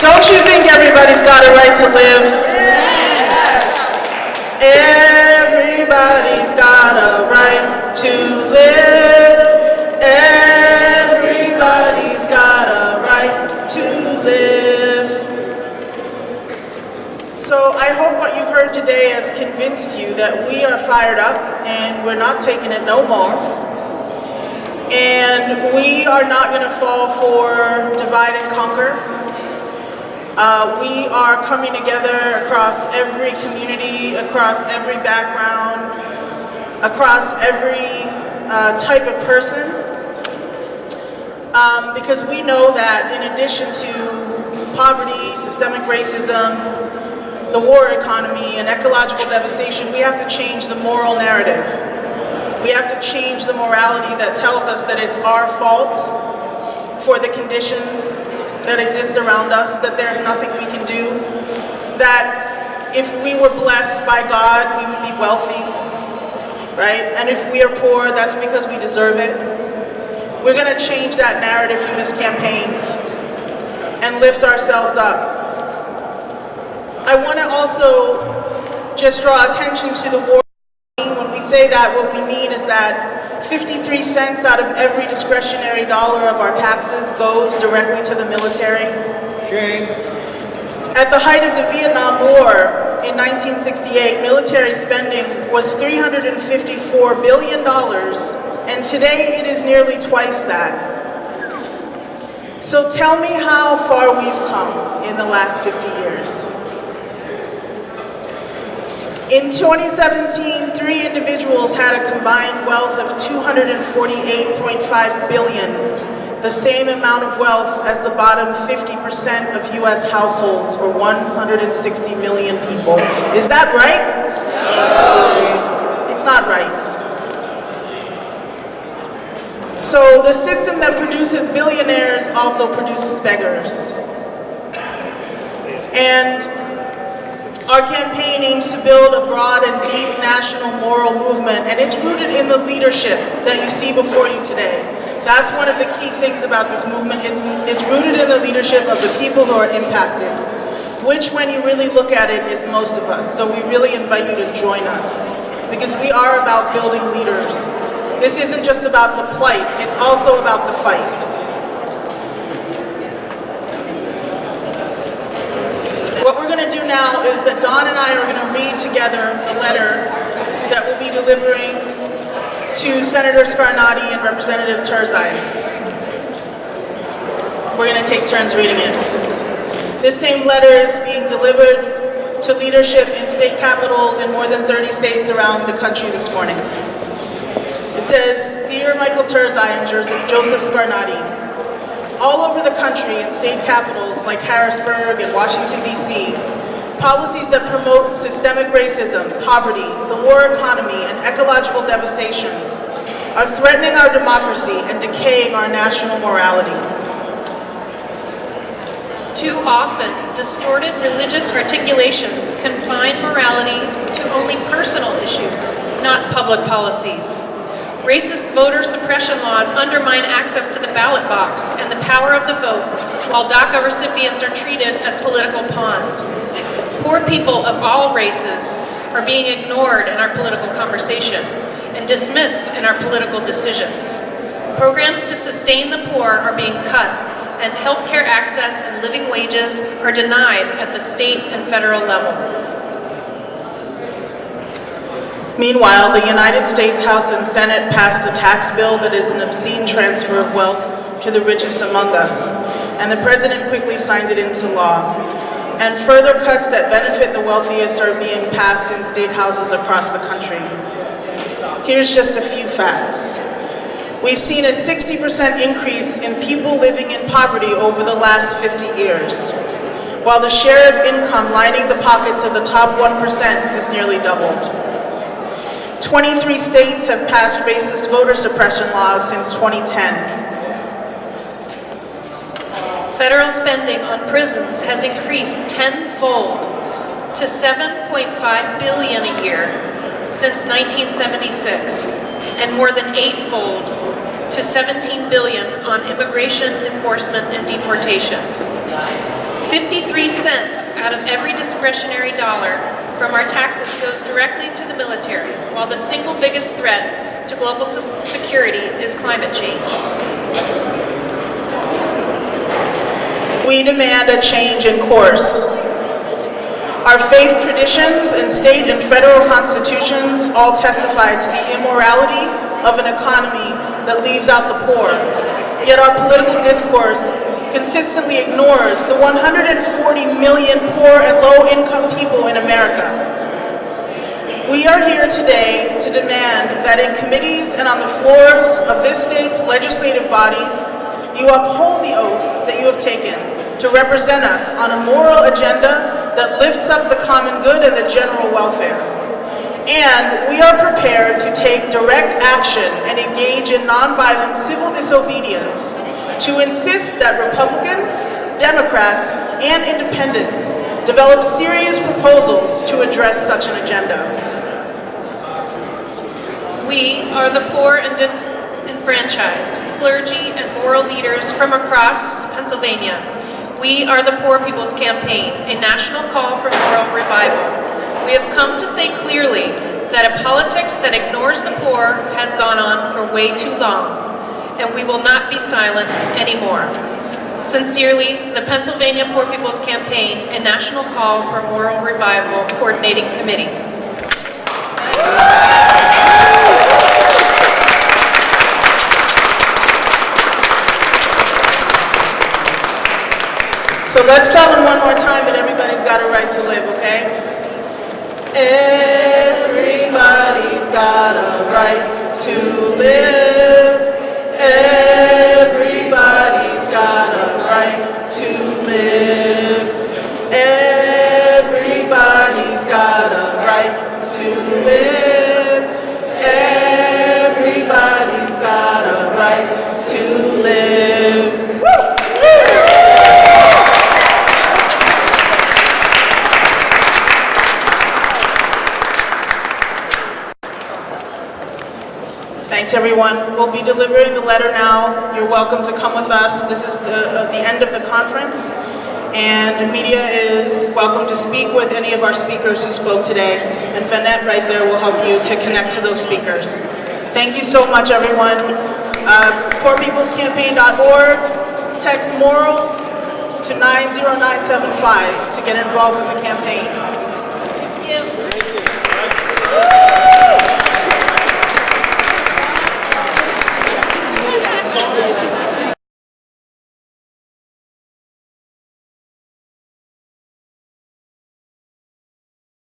Don't you think everybody's got a right to live? Everybody's got a right to live. Everybody's got a right to live. So I hope what you've heard today has convinced you that we are fired up and we're not taking it no more. And we are not going to fall for divide and conquer. Uh, we are coming together across every community, across every background, across every uh, type of person. Um, because we know that in addition to poverty, systemic racism, the war economy, and ecological devastation, we have to change the moral narrative. We have to change the morality that tells us that it's our fault for the conditions that exist around us, that there's nothing we can do, that if we were blessed by God, we would be wealthy, right? And if we are poor, that's because we deserve it. We're gonna change that narrative through this campaign and lift ourselves up. I wanna also just draw attention to the war when we say that, what we mean is that 53 cents out of every discretionary dollar of our taxes goes directly to the military. Shame. At the height of the Vietnam War in 1968, military spending was $354 billion, and today it is nearly twice that. So tell me how far we've come in the last 50 years. In 2017, three individuals had a combined wealth of 248.5 billion, the same amount of wealth as the bottom 50% of US households, or 160 million people. Is that right? It's not right. So the system that produces billionaires also produces beggars. And our campaign aims to build a broad and deep national moral movement, and it's rooted in the leadership that you see before you today. That's one of the key things about this movement. It's, it's rooted in the leadership of the people who are impacted, which when you really look at it is most of us. So we really invite you to join us, because we are about building leaders. This isn't just about the plight, it's also about the fight. What we're going to do now is that Don and I are going to read together the letter that we'll be delivering to Senator Scarnati and Representative Turzai. We're going to take turns reading it. This same letter is being delivered to leadership in state capitals in more than 30 states around the country this morning. It says, Dear Michael Turzai and Joseph Scarnati, all over the country in state capitals like Harrisburg and Washington, D.C., policies that promote systemic racism, poverty, the war economy, and ecological devastation are threatening our democracy and decaying our national morality. Too often, distorted religious articulations confine morality to only personal issues, not public policies. Racist voter suppression laws undermine access to the ballot box and the power of the vote, while DACA recipients are treated as political pawns. Poor people of all races are being ignored in our political conversation and dismissed in our political decisions. Programs to sustain the poor are being cut, and healthcare access and living wages are denied at the state and federal level. Meanwhile, the United States House and Senate passed a tax bill that is an obscene transfer of wealth to the richest among us, and the President quickly signed it into law. And further cuts that benefit the wealthiest are being passed in state houses across the country. Here's just a few facts. We've seen a 60% increase in people living in poverty over the last 50 years, while the share of income lining the pockets of the top 1% has nearly doubled. 23 states have passed racist voter suppression laws since 2010. Federal spending on prisons has increased tenfold to 7.5 billion a year since 1976 and more than eightfold to 17 billion on immigration enforcement and deportations. 53 cents out of every discretionary dollar from our taxes goes directly to the military, while the single biggest threat to global security is climate change. We demand a change in course. Our faith traditions and state and federal constitutions all testify to the immorality of an economy that leaves out the poor. Yet our political discourse consistently ignores the 140 million poor and low-income people in America. We are here today to demand that in committees and on the floors of this state's legislative bodies, you uphold the oath that you have taken to represent us on a moral agenda that lifts up the common good and the general welfare. And we are prepared to take direct action and engage in nonviolent civil disobedience to insist that Republicans, Democrats, and independents develop serious proposals to address such an agenda. We are the poor and disenfranchised, clergy and moral leaders from across Pennsylvania. We are the Poor People's Campaign, a national call for moral revival. We have come to say clearly that a politics that ignores the poor has gone on for way too long, and we will not be silent anymore. Sincerely, the Pennsylvania Poor People's Campaign, a national call for moral revival coordinating committee. So let's tell them one more time that everybody's got a right Thanks, everyone. We'll be delivering the letter now. You're welcome to come with us. This is the, uh, the end of the conference, and media is welcome to speak with any of our speakers who spoke today, and Vanette right there will help you to connect to those speakers. Thank you so much, everyone. Uh, PoorPeoplesCampaign.org, text MORAL to 90975 to get involved with the campaign. Thank you.